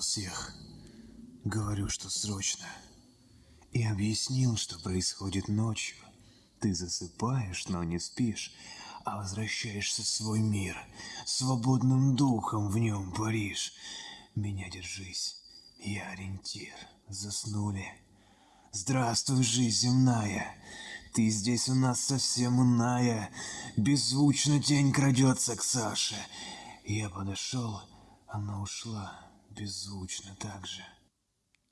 всех. Говорю, что срочно. И объяснил, что происходит ночью. Ты засыпаешь, но не спишь, а возвращаешься в свой мир. Свободным духом в нем паришь. Меня держись, я ориентир. Заснули. Здравствуй, жизнь земная. Ты здесь у нас совсем иная. Беззвучно тень крадется к Саше. Я подошел, она ушла. Беззвучно так же.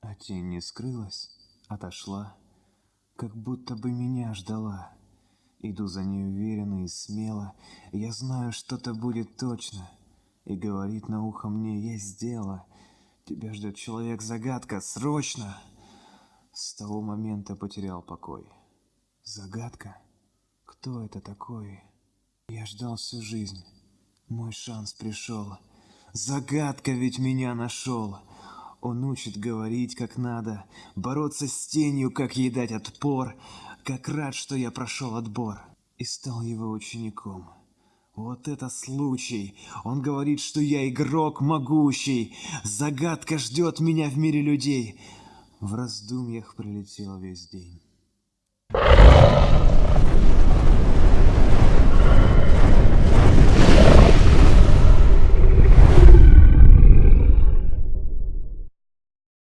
А тень не скрылась, отошла, как будто бы меня ждала. Иду за ней уверенно и смело, я знаю, что-то будет точно. И говорит на ухо мне, есть дело. Тебя ждет человек-загадка, срочно! С того момента потерял покой. Загадка? Кто это такой? Я ждал всю жизнь. Мой шанс пришел. Загадка ведь меня нашел. Он учит говорить как надо, бороться с тенью, как ей дать отпор, как рад, что я прошел отбор и стал его учеником. Вот это случай! Он говорит, что я игрок могущий, загадка ждет меня в мире людей. В раздумьях прилетел весь день.